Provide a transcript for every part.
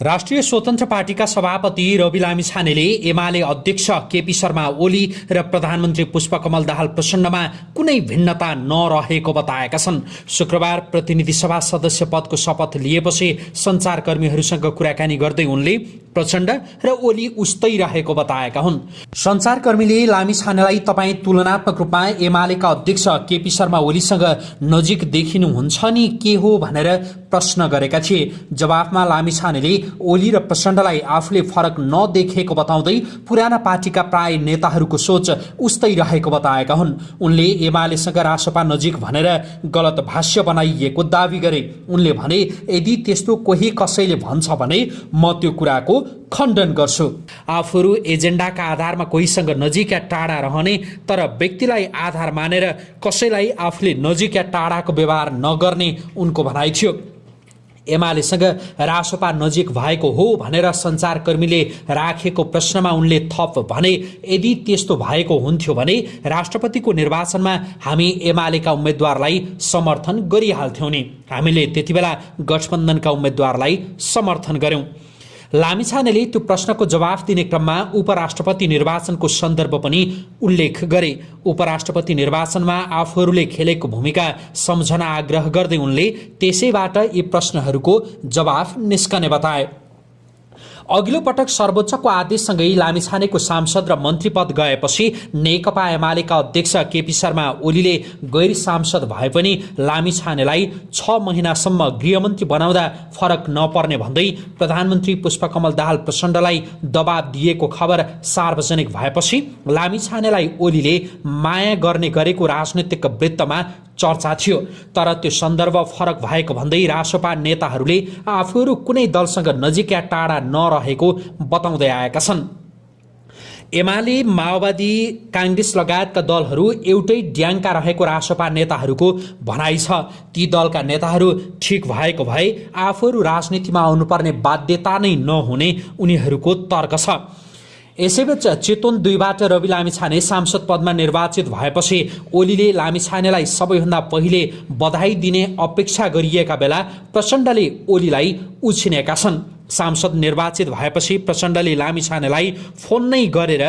राष्ट्रिय स्वतन्त्र पार्टीका सभापति रवि लामी छानेले एमाले अध्यक्ष केपी शर्मा ओली र प्रधानमन्त्री पुष्पकमल दाहाल प्रचण्डमा कुनै भिन्नता नरहेको बताएका छन्। शुक्रबार प्रतिनिधि सभा सदस्य पदको शपथ लिएपछि सञ्चारकर्मीहरूसँग कुराकानी गर्दै उनले प्रचण्ड र ओली उस्तै रहेको बताएका हुन्। सञ्चारकर्मीले लामी छानेलाई तपाईँ तुलनात्मक रूपमा एमालेका अध्यक्ष केपी शर्मा ओलीसँग नजिक देखिनुहुन्छ नि के हो भनेर प्रश्न गरेका थिए। जवाफमा लामी छानेले ओली र प्रचण्डलाई आफूले फरक नदेखेको बताउँदै पुराना पार्टीका प्राय नेताहरूको सोच उस्तै रहेको बताएका हुन्। उनले एमालेसँग रासपा नजिक भनेर गलत भाष्य बनाइएको दावी गरे। उनले भने यदि त्यस्तो कोही कसैले भन्छ भने म त्यो कुराको खण्डन गर्छु। आफूहरू एजेन्डाका आधारमा कोहीसँग नजिक या टाढा रहने तर व्यक्तिलाई आधार मानेर कसैलाई आफूले नजिक या टाढाको व्यवहार नगर्ने उनको भनाइ थियो। एमालेसँग रासोपा नजिक भएको हो भनेर सञ्चारकर्मीले राखेको प्रश्नमा उनले थप भने यदि त्यस्तो भएको हुन्थ्यो भने राष्ट्रपतिको निर्वाचनमा हामी एमालेका उम्मेद्वारलाई समर्थन गरिहाल्थ्यौँ नि। हामीले त्यति बेला गठबन्धनका उम्मेद्वारलाई समर्थन गऱ्यौँ। लामिछानेले त्यो प्रश्नको जवाफ दिने क्रममा उपराष्ट्रपति निर्वाचनको सन्दर्भ पनि उल्लेख गरे। उपराष्ट्रपति निर्वाचनमा आफूहरूले खेलेको भूमिका सम्झना आग्रह गर्दै उनले त्यसैबाट यी प्रश्नहरूको जवाफ निस्कने बताए। अघिल्लो पटक सर्वोच्चको आदेशसँगै लामिछानेको सांसद र मन्त्री पद गएपछि नेकपा एमालेका अध्यक्ष केपी शर्मा ओलीले गैर सांसद भए पनि लामिछानेलाई छ महिनासम्म गृहमन्त्री बनाउँदा फरक नपर्ने भन्दै प्रधानमन्त्री पुष्पकमल दाहाल प्रचण्डलाई दबाब दिएको खबर सार्वजनिक भएपछि लामिछानेलाई ओलीले माया गर्ने गरेको राजनैतिक वृत्तमा चर्चा थियो। तर त्यो सन्दर्भ फरक भएको भन्दै रासोपा नेताहरूले आफूहरू कुनै दलसँग नजिक या टाढा नरहेको बताउँदै आएका छन्। एमाले माओवादी काङ्ग्रेस लगायतका दलहरू एउटै ड्याङका रहेको रासोपा नेताहरूको भनाइ छ। ती दलका नेताहरू ठिक भएको भए आफूहरू राजनीतिमा आउनुपर्ने बाध्यता नै नहुने उनीहरूको तर्क छ। यसैबीच चितवन दुईबाट रवि लामिछाने सांसद पदमा निर्वाचित भएपछि ओलीले लामिछानेलाई सबैभन्दा पहिले बधाई दिने अपेक्षा गरिएका बेला प्रचण्डले ओलीलाई उछिनेका छन्। सांसद निर्वाचित भएपछि प्रचण्डले लामिछानेलाई फोन नै गरेर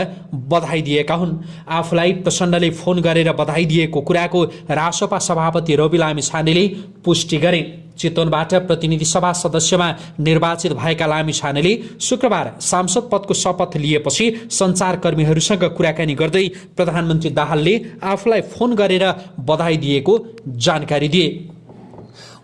बधाई दिएका हुन्। आफूलाई प्रचण्डले फोन गरेर बधाई दिएको कुराको रासोपा सभापति रवि लामिछानेले पुष्टि गरे। चितवनबाट प्रतिनिधि सभा सदस्यमा निर्वाचित भएका लामी छानेले शुक्रबार सांसद पदको शपथ लिएपछि सञ्चारकर्मीहरूसँग कुराकानी गर्दै प्रधानमन्त्री दाहालले आफूलाई फोन गरेर बधाई दिएको जानकारी दिए।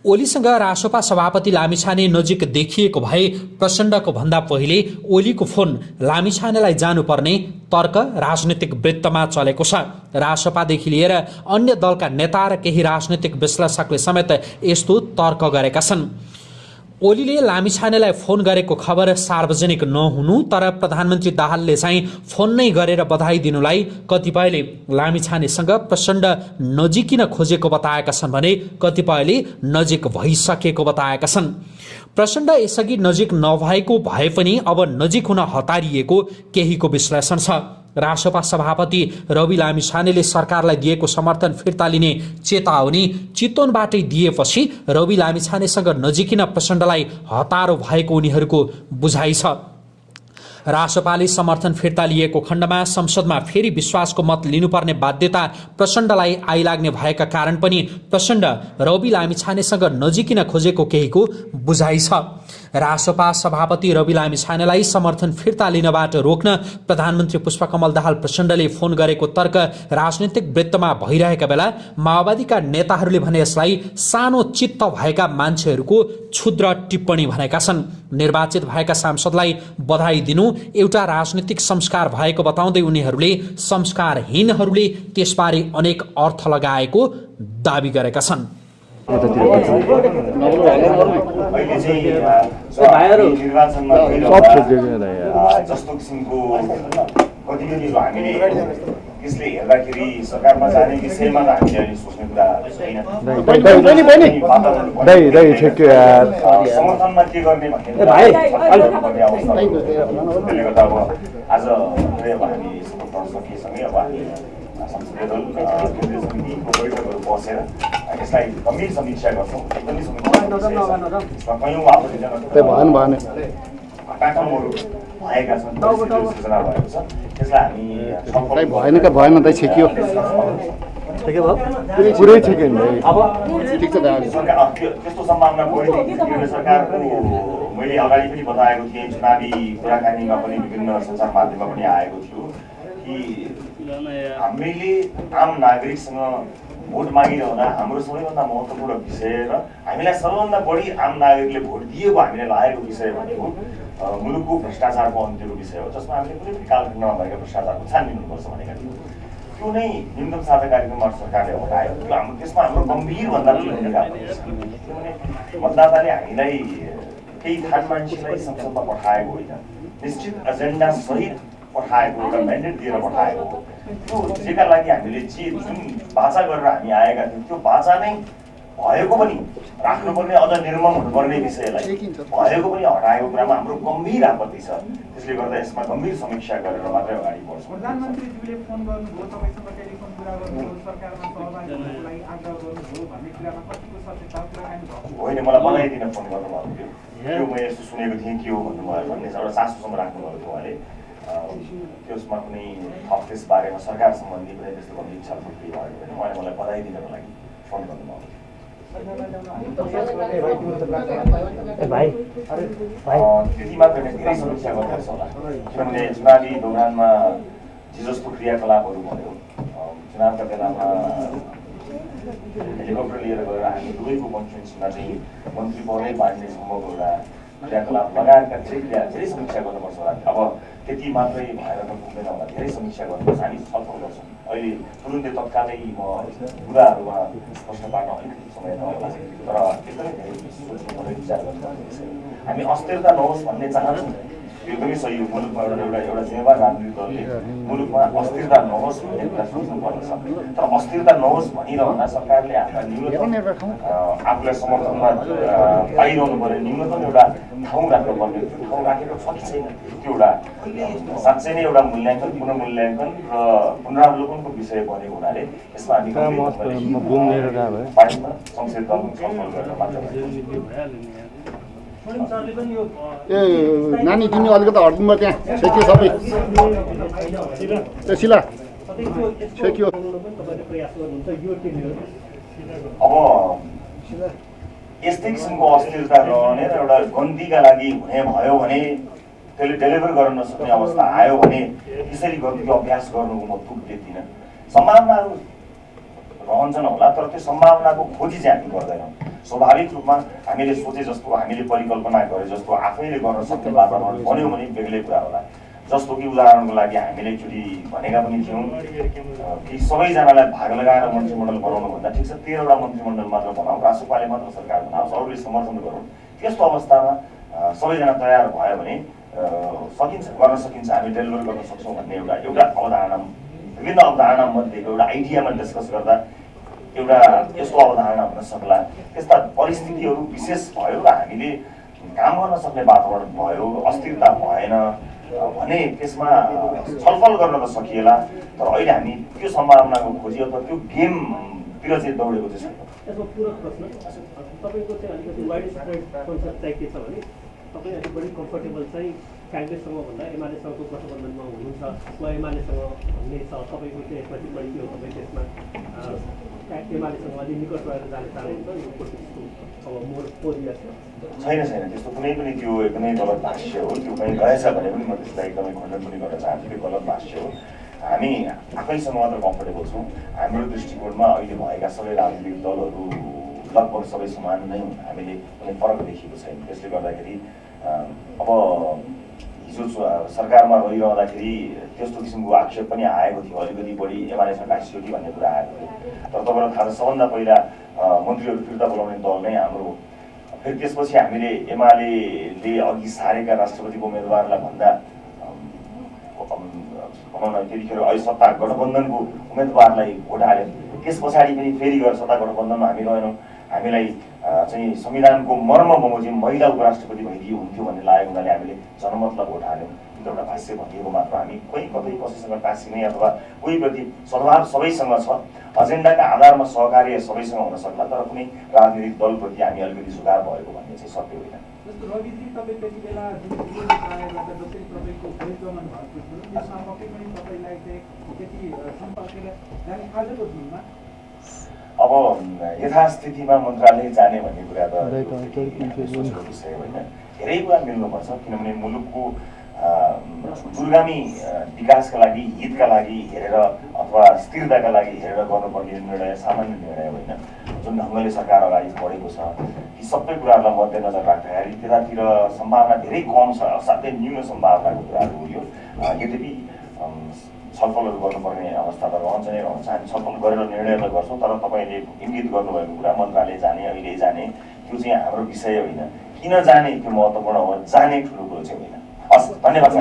ओलीसँग रासोपा सभापति लामिछाने नजिक देखिएको भए प्रचण्डको भन्दा पहिले ओलीको फोन लामिछानेलाई जानुपर्ने तर्क राजनैतिक वृत्तमा चलेको छ। रासोपादेखि लिएर अन्य दलका नेता र केही राजनैतिक विश्लेषकले समेत यस्तो तर्क गरेका छन्। ओलीले लामिछानेलाई फोन गरेको खबर सार्वजनिक नहुनु तर प्रधानमन्त्री दाहालले चाहिँ फोन नै गरेर बधाई दिनुलाई कतिपयले लामिछानेसँग प्रचण्ड नजिकिन खोजेको बताएका छन् भने कतिपयले नजिक भइसकेको बताएका छन्। प्रचण्ड यसअघि नजिक नभएको भए पनि अब नजिक हुन हतारिएको केहीको विश्लेषण छ। रासपा सभापति रवि लामिछानेले सरकारलाई दिएको समर्थन फिर्ता लिने चेतावनी चितवनबाटै दिएपछि रवि लामिछानेसँग नजिकिन प्रचण्डलाई हतारो भएको उनीहरूको बुझाइ छ। रासपाले समर्थन फिर्ता लिएको खण्डमा संसदमा फेरि विश्वासको मत लिनुपर्ने बाध्यता प्रचण्डलाई आइलाग्ने भएका कारण पनि प्रचण्ड रवि लामिछानेसँग नजिकिन खोजेको केहीको बुझाइ छ। रासपा सभापति रवि लामिछानेलाई समर्थन फिर्ता लिनबाट रोक्न प्रधानमन्त्री पुष्पकमल दाहाल प्रचण्डले फोन गरेको तर्क राजनैतिक वृत्तमा भइरहेका बेला माओवादीका नेताहरूले भने यसलाई सानो चित्त भएका मान्छेहरूको क्षुद्र टिप्पणी भनेका छन्। निर्वाचित भएका सांसदलाई बधाई दिनु एउटा राजनीतिक संस्कार भएको बताउँदै उनीहरूले संस्कारहीनहरूले त्यसबारे अनेक अर्थ लगाएको दावी गरेका छन्। जस्तो किसिमको गतिविधिहरू हामीले यसले हेर्दाखेरि सरकारमा जाने विषयमा त हामीले अहिले सोच्ने कुरा समर्थनमा के गर्ने भन्ने त्यसले गर्दा अब आज हामी गर्न सकेसँगै अब हामी केन्द्रीय समितिको बैठकहरू बसेर यसलाई कयौँ भएका छन् भएको छ त्यसलाई हामी भएन कि भएन त छेकियो पुरै नि भाइ ठिक छ त्यस्तो सरकारको मैले अगाडि पनि बताएको थिएँ चुनावी कुराकानीमा पनि विभिन्न सञ्चार माध्यममा पनि आएको थियो कि हामीले आम नागरिकसँग भोट मागिरहँदा हाम्रो सबैभन्दा महत्त्वपूर्ण विषय र हामीलाई सबैभन्दा बढी आम नागरिकले भोट दिएको हामीलाई लागेको विषय भनेको मुलुकको भ्रष्टाचारको अन्त्यको विषय हो जसमा हामीले कुनै पनि कालखण्डमा भएका भ्रष्टाचारको छानबिन हुनुपर्छ भनेका थियौँ। त्यो नै न्यूनतम साझा कार्यक्रमबाट सरकारले हटायो। त्यो हाम्रो त्यसमा हाम्रो गम्भीरभन्दा किनभने मतदाताले हामीलाई केही थान मान्छेलाई संसदमा पठाएको होइन। निश्चित एजेन्डा सहित पठाएको एउटा म्यान्डेट दिएर पठाएको त्यो जेका लागि हामीले जे जुन बाचा गरेर हामी आएका थियौँ त्यो बाचा नै भएको पनि राख्नुपर्ने अझ निर्मम हुनुपर्ने विषयलाई भएको पनि हटाएको कुरामा हाम्रो गम्भीर आपत्ति छ त्यसले गर्दा यसमा गम्भीर समीक्षा गरेर मात्रै अगाडि बढ्छौँ होइन मलाई बनाइदिन फोन गर्नुभएको थियो त्यो मैले यसो सुनेको थिएँ के हो भन्नुभयो भन्ने एउटा चासोसम्म राख्नुभएको थियो उहाँले त्यसमा कुनै थप त्यस बारेमा सरकार सम्बन्धी कुनै त्यस्तो गम्भीर छलफल केही भएको होइन। उहाँले मलाई बधाई दिनको लागि फोन अँ, त्यति मात्र होइन धेरै समीक्षा गर्नुपर्छ होला। किनभने चुनावी दौरानमा जे जस्तो क्रियाकलापहरू भयो। चुनावका बेलामा हेलिकप्टर लिएर गएर हामी दुवैको कन्फरेन्समा चाहिँ मन्त्री पदै बाँड्ने सम्भव एउटा क्रियाकलाप लगायतका क्रिया धेरै समीक्षा गर्नुपर्छ होला। अब त्यति मात्रै भएर त पुग्दैन होला। धेरै समीक्षा गर्नुपर्छ। हामी छलफल गर्छौँ। अहिले तुरुन्तै तत्कालै म कुराहरूमा प्रश्न पार्न अलिकति समय नहोला। तर एकदमै धेरै सोच्नुपर्ने विचार गर्नुपर्ने विषय हो। हामी अस्थिरता नहोस् भन्ने चाहन्छौँ। एकदमै सही हो मुलुकमा एउटा एउटा एउटा जिम्मेवार राजनीतिक दलले मुलुकमा अस्थिरता नहोस् भन्ने कुरा सोच्नुपर्ने छ तर अस्थिरता नहोस् भनिरहँदा सरकारले आफ्ना न्यूनतम आफूलाई समर्थनमा पाइरहनु पर्ने न्यूनतम एउटा ठाउँ राख्नुपर्ने त्यो ठाउँ राखेको छ कि छैन? त्यो एउटा साँच्चै नै एउटा मूल्याङ्कन पुनर्मूल्याङ्कन र पुनरावलोकनको विषय बनेको हुनाले यसमा हामी संसदीय दल छलफल गरेर मात्र। ए नानी तिमी अलिकति हटिदिनु त्यहाँ। छेकियो सबै। ए छेकियो अब यस्तै किसिमको अस्थिरता रहने र एउटा गन्तीका लागि हुने भयो भने त्यसले डेलिभर गर्न नसक्ने अवस्था आयो भने त्यसरी गन्तीको अभ्यास गर्नुको म देख्दिनँ सम्भावनाहरू रहन्छन् होला तर त्यो सम्भावनाको खोजी चाहिँ हामी गर्दैनौँ। स्वाभाविक रूपमा हामीले सोचे जस्तो हामीले परिकल्पना गरे जस्तो आफैले गर्न सक्ने वातावरण बन्यो भने बेग्लै कुरा होला। जस्तो कि उदाहरणको लागि हामीले एकचोटि भनेका पनि थियौँ कि सबैजनालाई भाग लगाएर मन्त्रीमण्डल बनाउनुभन्दा ठिक छ तेह्रवटा मन्त्रीमण्डल मात्र बनाऊ रासोपाले मात्र सरकार बनाओस् अरूले समर्थन गरौँ। त्यस्तो अवस्थामा सबैजना तयार भयो भने सकिन्छ गर्न सकिन्छ हामी डेलिभर गर्न सक्छौँ भन्ने एउटा एउटा अवधारणा विभिन्न अवधारणा मध्येको एउटा आइडियामा डिस्कस गर्दा एउटा यस्तो अवधारणा हुन सक्ला। त्यस्ता परिस्थितिहरू विशेष भयो र हामीले काम गर्न सक्ने वातावरण भयो अस्थिरता भएन भने त्यसमा छलफल गर्न त सकिएला तर अहिले हामी त्यो सम्भावनाको खोजी अथवा त्यो गेमतिर चाहिँ दौडेको चाहिँ छैन। काङ्ग्रेससँग भन्दा एमालेसँगको गठबन्धनमा हुनुहुन्छ वा एमालेसँग भन्ने छ तपाईँको चाहिँ यसमा टिप्पणी के हो तपाईँ त्यसमा एमालेसँग अलिक निकट रहेर जाने चाहनुहुन्छ यो पोलिटिक्सको अब मोड पोजिया छ छैन छैन त्यस्तो कुनै पनि त्यो एकदमै गलत भाष्य हो त्यो कहीँ रहेछ भने पनि म त्यसलाई एकदमै खण्डन पनि गर्न चाहन्छु त्यो गलत भाष्य हो हामी आफैसँग मात्र कम्फर्टेबल छौँ हाम्रो दृष्टिकोणमा अहिले भएका सबै राजनीतिक दलहरू लगभग सबै समान नै हामीले कुनै फरक देखिएको छैन त्यसले गर्दाखेरि अब हिजो सरकारमा रहिरहँदाखेरि त्यस्तो किसिमको आक्षेप पनि आएको थियो अलिकति बढी एमालेसँग कि भन्ने कुरा आएको थियो। तर तपाईँलाई थाहा छ सबभन्दा पहिला मन्त्रीहरू फिर्ता बोलाउने दल नै हाम्रो फेरि त्यसपछि हामीले एमाले अघि सारेका राष्ट्रपतिको उम्मेदवारलाई भन्दा भनौँ न त्यतिखेर अहिले सत्ता गठबन्धनको उम्मेदवारलाई भोट हाल्यो। त्यस पछाडि पनि फेरि गएर सत्ता गठबन्धनमा हामी रहेनौँ। हामीलाई चाहिँ संविधानको मर्म बमोजिम महिला उपराष्ट्रपति भइदियो हुन्थ्यो भन्ने लागेको हुनाले हामीले जनमतलाई भोट हाल्यौँ त्यो एउटा भाष्य भनिएको मात्र हामी कोही कतै कसैसँग टाँसिने अथवा कोही प्रति सद्भाव सबैसँग छ एजेन्डाका आधारमा सहकार्य सबैसँग हुन सक्ला तर कुनै राजनीतिक दलप्रति हामी अलिकति झुकाव भएको भन्ने चाहिँ सत्य होइन दिनमा यथास्थितिमा मन्त्रालय जाने भन्ने कुरा त सोचेको विषय होइन। धेरै कुरा मिल्नुपर्छ किनभने मुलुकको दूरगामी विकासका लागि हितका लागि हेरेर अथवा स्थिरताका लागि हेरेर गर्नुपर्ने निर्णय सामान्य निर्णय होइन। जुन ढङ्गले सरकार अगाडि बढेको छ ती सबै कुराहरूलाई मध्यनजर राख्दाखेरि त्यतातिर सम्भावना धेरै कम छ असाध्यै न्यून सम्भावनाको कुराहरू हो यो। यद्यपि छलफलहरू गर्नुपर्ने अवस्था त रहन्छ नै रहन्छ। हामी छलफल गरेर निर्णय त गर्छौँ तर तपाईँले इङ्गित गर्नुभएको कुरा मन्त्रालय जाने अहिले जाने त्यो चाहिँ हाम्रो विषय होइन। किन जाने त्यो महत्त्वपूर्ण हो जाने ठुलो कुरो चाहिँ होइन। हस् धन्यवाद